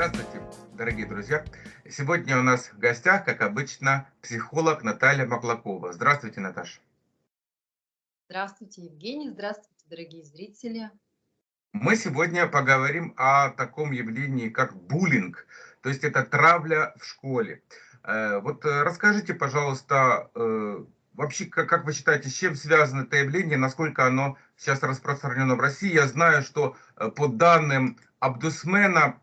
Здравствуйте, дорогие друзья. Сегодня у нас в гостях, как обычно, психолог Наталья Маклакова. Здравствуйте, Наташа. Здравствуйте, Евгений. Здравствуйте, дорогие зрители. Мы сегодня поговорим о таком явлении, как буллинг, то есть это травля в школе. Э, вот э, расскажите, пожалуйста, э, вообще, как вы считаете, с чем связано это явление, насколько оно сейчас распространено в России? Я знаю, что по данным Абдусмена,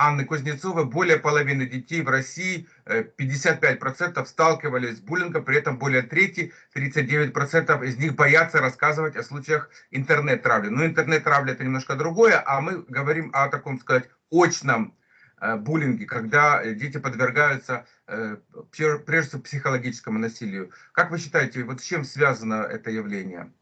Анны Кузнецовой, более половины детей в России, 55% сталкивались с буллингом, при этом более трети, 39% из них боятся рассказывать о случаях интернет-травли. Но интернет-травля это немножко другое, а мы говорим о таком, сказать, очном э, буллинге, когда дети подвергаются э, прежде всего психологическому насилию. Как вы считаете, вот с чем связано это явление?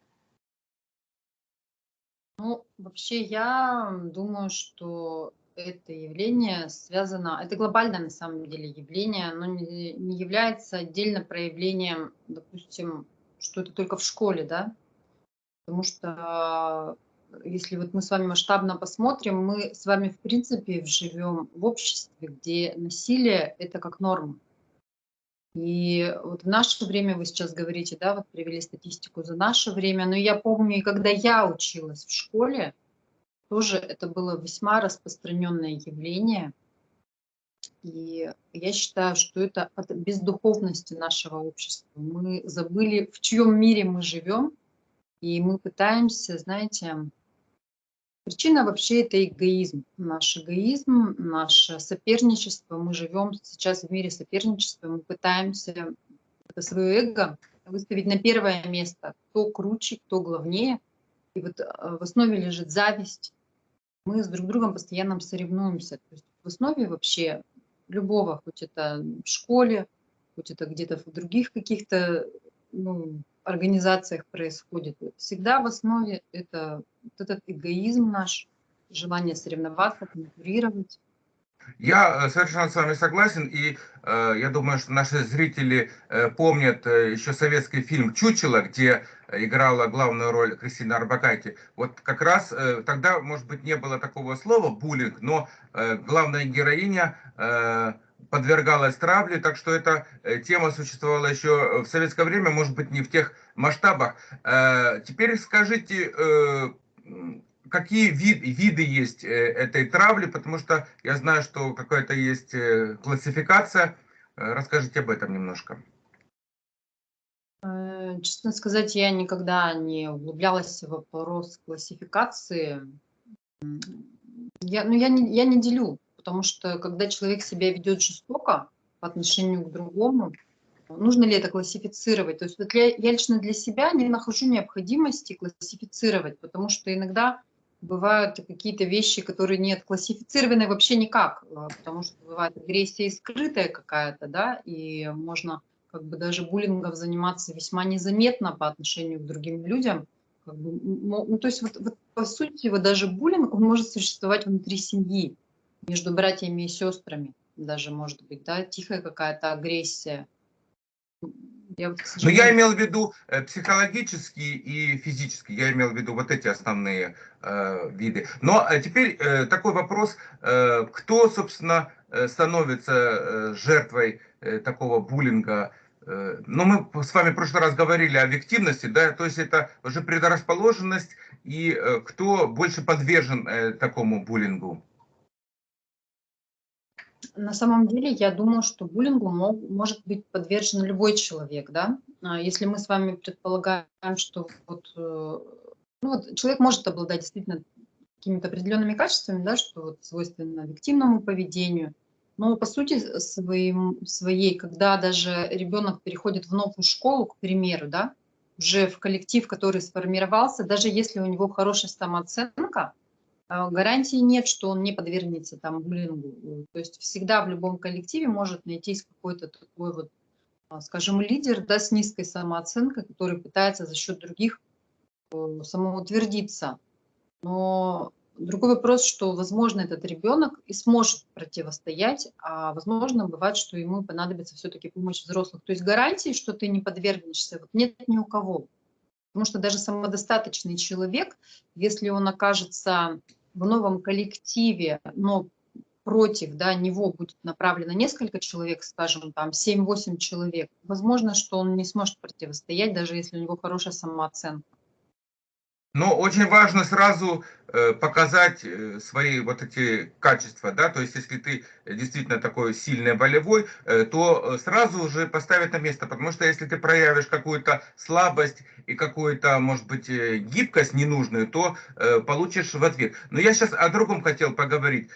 Ну, вообще я думаю, что это явление связано, это глобальное на самом деле явление, оно не, не является отдельно проявлением, допустим, что это только в школе, да, потому что если вот мы с вами масштабно посмотрим, мы с вами в принципе живем в обществе, где насилие это как норма. И вот в наше время, вы сейчас говорите, да, вот привели статистику за наше время, но я помню, когда я училась в школе, тоже это было весьма распространенное явление. И я считаю, что это от бездуховности нашего общества. Мы забыли, в чьем мире мы живем, и мы пытаемся, знаете, причина вообще это эгоизм. Наш эгоизм, наше соперничество. Мы живем сейчас в мире соперничества, мы пытаемся это свое эго выставить на первое место, кто круче, кто главнее. И вот э, в основе лежит зависть, мы с друг другом постоянно соревнуемся. То есть в основе вообще любого, хоть это в школе, хоть это где-то в других каких-то ну, организациях происходит, всегда в основе это вот этот эгоизм наш, желание соревноваться, конкурировать. Я э, совершенно с вами согласен, и э, я думаю, что наши зрители э, помнят э, еще советский фильм «Чучело», где играла главную роль Кристина Арбакайте. Вот как раз э, тогда, может быть, не было такого слова «буллинг», но э, главная героиня э, подвергалась травле, так что эта э, тема существовала еще в советское время, может быть, не в тех масштабах. Э, теперь скажите, э, какие вид, виды есть э, этой травли, потому что я знаю, что какая-то есть э, классификация. Э, расскажите об этом немножко. Честно сказать, я никогда не углублялась в вопрос классификации. Я, ну, я, не, я не делю, потому что когда человек себя ведет жестоко по отношению к другому, нужно ли это классифицировать? То есть вот я, я лично для себя не нахожу необходимости классифицировать, потому что иногда бывают какие-то вещи, которые не классифицированы вообще никак, а, потому что бывает агрессия скрытая какая-то, да, и можно как бы даже буллингом заниматься весьма незаметно по отношению к другим людям. Как бы, ну, то есть вот, вот по сути вот даже буллинг, он может существовать внутри семьи, между братьями и сестрами даже может быть, да, тихая какая-то агрессия. Я вот, Но я имел в виду э, психологические и физические, я имел в виду вот эти основные э, виды. Но э, теперь э, такой вопрос, э, кто, собственно, э, становится жертвой э, такого буллинга? Э, ну, мы с вами в прошлый раз говорили о объективности, да, то есть это уже предрасположенность, и э, кто больше подвержен такому буллингу? На самом деле, я думаю, что буллингу мог, может быть подвержен любой человек, да. А если мы с вами предполагаем, что вот, э, ну вот человек может обладать действительно какими-то определенными качествами, да, что вот свойственно объективному поведению, но по сути своим, своей, когда даже ребенок переходит в новую школу, к примеру, да, уже в коллектив, который сформировался, даже если у него хорошая самооценка, гарантии нет, что он не подвергнется там буллингу. То есть всегда в любом коллективе может найтись какой-то такой вот, а, скажем, лидер да, с низкой самооценкой, который пытается за счет других э, самоутвердиться. Но другой вопрос, что, возможно, этот ребенок и сможет противостоять, а возможно, бывает, что ему понадобится все-таки помощь взрослых. То есть гарантии, что ты не подвергнешься, вот нет ни у кого. Потому что даже самодостаточный человек, если он окажется в новом коллективе, но против да, него будет направлено несколько человек, скажем, там 7-8 человек, возможно, что он не сможет противостоять, даже если у него хорошая самооценка. Но очень важно сразу показать э, свои вот эти качества, да, то есть если ты действительно такой сильный волевой, э, то сразу уже поставить на место, потому что если ты проявишь какую-то слабость и какую-то, может быть, гибкость ненужную, то получишь в ответ. Но я сейчас о другом хотел поговорить,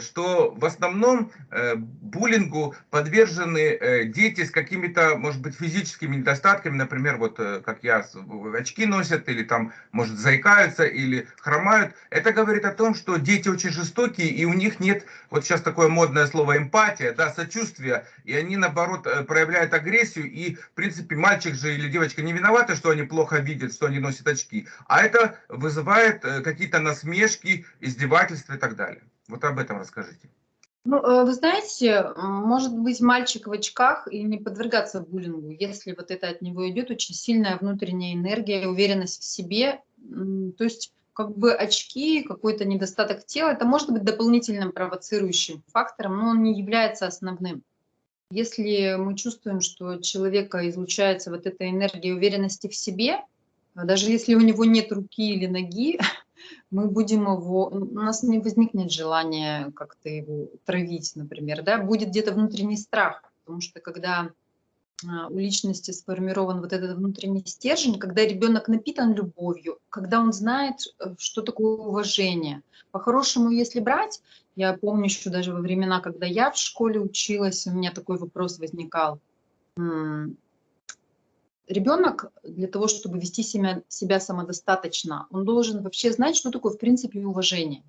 что в основном буллингу подвержены дети с какими-то, может быть, физическими недостатками, например, вот как я, очки носят, или там, может, заикаются, или хромают, это говорит о том, что дети очень жестокие, и у них нет, вот сейчас такое модное слово эмпатия, да, сочувствия, и они, наоборот, э, проявляют агрессию, и, в принципе, мальчик же или девочка не виноваты, что они плохо видят, что они носят очки, а это вызывает э, какие-то насмешки, издевательства и так далее. Вот об этом расскажите. Ну, э, вы знаете, может быть мальчик в очках и не подвергаться буллингу, если вот это от него идет очень сильная внутренняя энергия, уверенность в себе. То есть как бы очки, какой-то недостаток тела, это может быть дополнительным провоцирующим фактором, но он не является основным. Если мы чувствуем, что человека излучается вот эта энергия уверенности в себе, даже если у него нет руки или ноги, мы будем его, у нас не возникнет желания как-то его травить, например, да, будет где-то внутренний страх, потому что когда у личности сформирован вот этот внутренний стержень, когда ребенок напитан любовью, когда он знает, э, что такое уважение. По-хорошему, если брать, я помню еще даже во времена, когда я в школе училась, у меня такой вопрос возникал. Ребенок для того, чтобы вести себя, себя самодостаточно, он должен вообще знать, что такое в принципе уважение.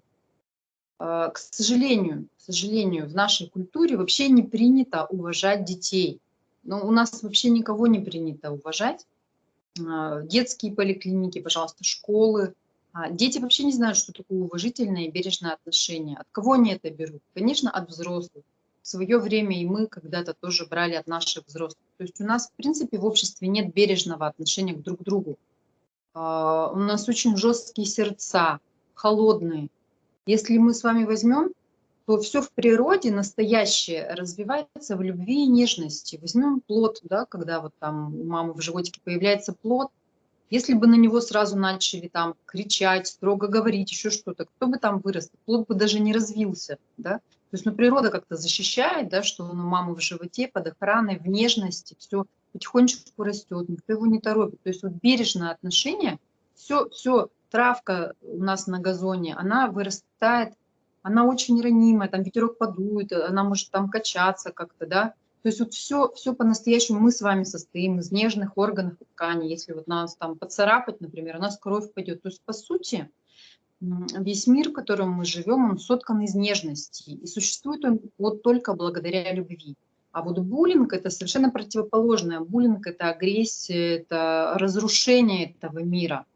А, к сожалению, к сожалению, в нашей культуре вообще не принято уважать детей. Но у нас вообще никого не принято уважать. А, детские поликлиники, пожалуйста, школы. А, дети вообще не знают, что такое уважительное и бережное отношение. От кого они это берут? Конечно, от взрослых. В свое время и мы когда-то тоже брали от наших взрослых. То есть у нас, в принципе, в обществе нет бережного отношения к друг другу. А, у нас очень жесткие сердца, холодные. Если мы с вами возьмем то все в природе настоящее развивается в любви и нежности. Возьмем плод, да, когда вот там у мамы в животике появляется плод, если бы на него сразу начали там кричать, строго говорить, еще что-то, кто бы там вырос, плод бы даже не развился, да. То есть, ну, природа как-то защищает, да, что он у мамы в животе под охраной, в нежности, все потихонечку растет, никто его не торопит. То есть вот бережное отношение, все, все, травка у нас на газоне, она вырастает она очень ранимая, там ветерок подует, она может там качаться как-то, да. То есть вот все, все по-настоящему мы с вами состоим из нежных органов и тканей. Если вот нас там поцарапать, например, у нас кровь пойдет. То есть по сути весь мир, в котором мы живем, он соткан из нежности. И существует он вот только благодаря любви. А вот буллинг – это совершенно противоположное. Буллинг – это агрессия, это разрушение этого мира –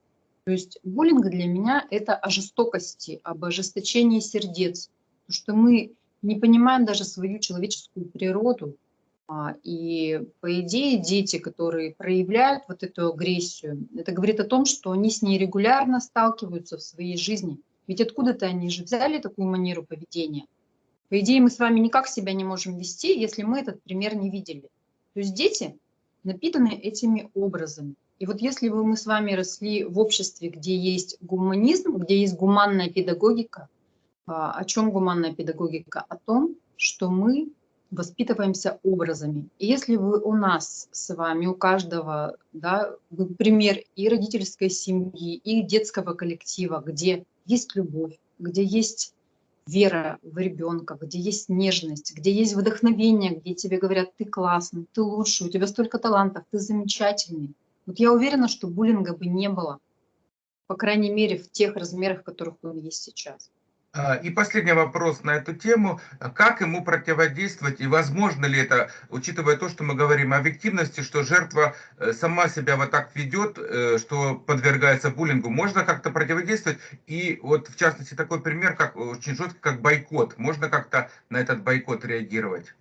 то есть буллинг для меня это о жестокости, об ожесточении сердец, что мы не понимаем даже свою человеческую природу. А, и по идее дети, которые проявляют вот эту агрессию, это говорит о том, что они с ней регулярно сталкиваются в своей жизни. Ведь откуда-то они же взяли такую манеру поведения. По идее мы с вами никак себя не можем вести, если мы этот пример не видели. То есть дети напитаны этими образами. И вот если бы мы с вами росли в обществе, где есть гуманизм, где есть гуманная педагогика, а, о чем гуманная педагогика? О том, что мы воспитываемся образами. И если вы у нас с вами, у каждого, да, вы пример и родительской семьи, и детского коллектива, где есть любовь, где есть вера в ребенка, где есть нежность, где есть вдохновение, где тебе говорят, ты классный, ты лучший, у тебя столько талантов, ты замечательный, вот я уверена, что буллинга бы не было, по крайней мере, в тех размерах, в которых он есть сейчас. А, и последний вопрос на эту тему. Как ему противодействовать и возможно ли это, учитывая то, что мы говорим о объективности, что жертва э, сама себя вот так ведет, э, что подвергается буллингу, можно как-то противодействовать? И вот в частности такой пример, как очень жесткий, как бойкот. Можно как-то на этот бойкот реагировать?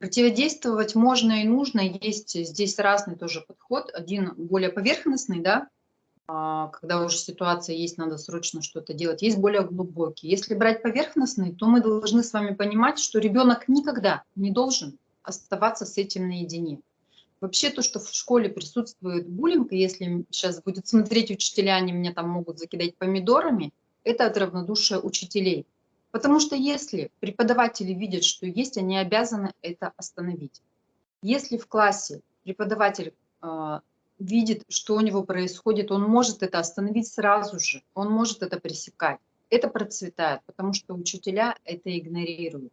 Противодействовать можно и нужно. Есть здесь разный тоже подход. Один более поверхностный, да, а, когда уже ситуация есть, надо срочно что-то делать. Есть более глубокие. Если брать поверхностные, то мы должны с вами понимать, что ребенок никогда не должен оставаться с этим наедине. Вообще то, что в школе присутствует буллинг, если сейчас будет смотреть учителя, они меня там могут закидать помидорами, это от равнодушия учителей. Потому что если преподаватели видят, что есть, они обязаны это остановить. Если в классе преподаватель э, видит, что у него происходит, он может это остановить сразу же, он может это пресекать. Это процветает, потому что учителя это игнорируют.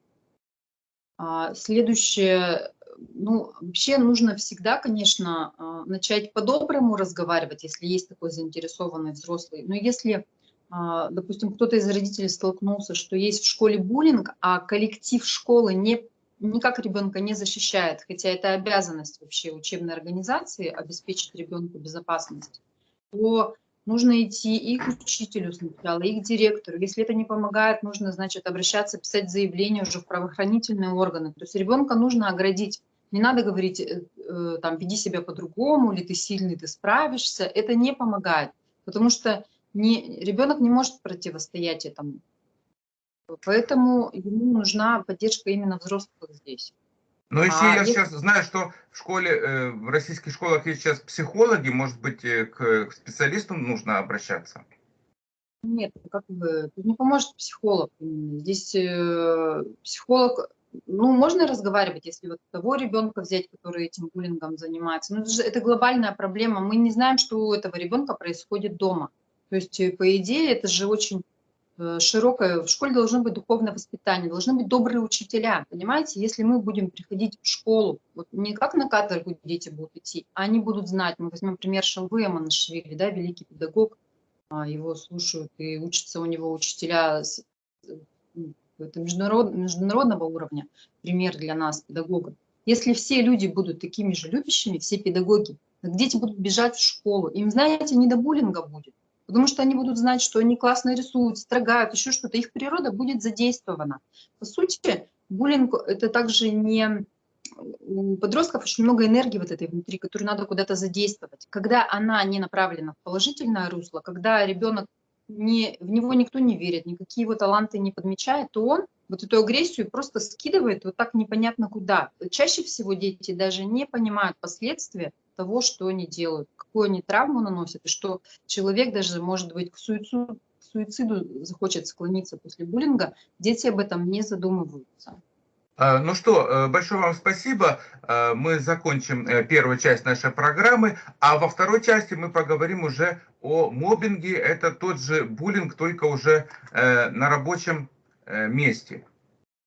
А, следующее, ну, вообще нужно всегда, конечно, а, начать по-доброму разговаривать, если есть такой заинтересованный взрослый. Но если, допустим, кто-то из родителей столкнулся, что есть в школе буллинг, а коллектив школы не никак ребенка не защищает, хотя это обязанность вообще учебной организации обеспечить ребенку безопасность, то нужно идти и к учителю сначала, и к директору. Если это не помогает, нужно, значит, обращаться, писать заявление уже в правоохранительные органы. То есть ребенка нужно оградить. Не надо говорить, э, э, там, веди себя по-другому, или ты сильный, ты справишься. Это не помогает, потому что не, ребенок не может противостоять этому. Поэтому ему нужна поддержка именно взрослых здесь. Но если а я если... сейчас знаю, что в школе, э, в российских школах есть сейчас психологи, может быть, э, к специалистам нужно обращаться? Нет, как бы, тут не поможет психолог. Здесь э, психолог, ну, можно разговаривать, если вот того ребенка взять, который этим буллингом занимается. Но это, же, это глобальная проблема. Мы не знаем, что у этого ребенка происходит дома. То есть, по идее, это же очень Э, широкое, в школе должно быть духовное воспитание, должны быть добрые учителя, понимаете? Если мы будем приходить в школу, вот не как на каторгу дети будут идти, а они будут знать, мы возьмем пример Шалвы Аманашвили, да, великий педагог, а, его слушают и учатся у него учителя ну, это международ, международного уровня, пример для нас, педагогов. Если все люди будут такими же любящими, все педагоги, дети будут бежать в школу, им, знаете, не до буллинга будет потому что они будут знать, что они классно рисуют, строгают, еще что-то, их природа будет задействована. По сути, буллинг – это также не… У подростков очень много энергии вот этой внутри, которую надо куда-то задействовать. Когда она не направлена в положительное русло, когда ребенок не, в него никто не верит, никакие его таланты не подмечает, то он вот эту агрессию просто скидывает вот так непонятно куда. Чаще всего дети даже не понимают последствия того, что они делают, какую они травму наносят, и что человек даже, может быть, к суициду, к суициду захочет склониться после буллинга, дети об этом не задумываются. А, ну что, э, большое вам спасибо. Э, мы закончим э, первую часть нашей программы, а во второй части мы поговорим уже о мобинге. Это тот же буллинг, только уже на рабочем месте.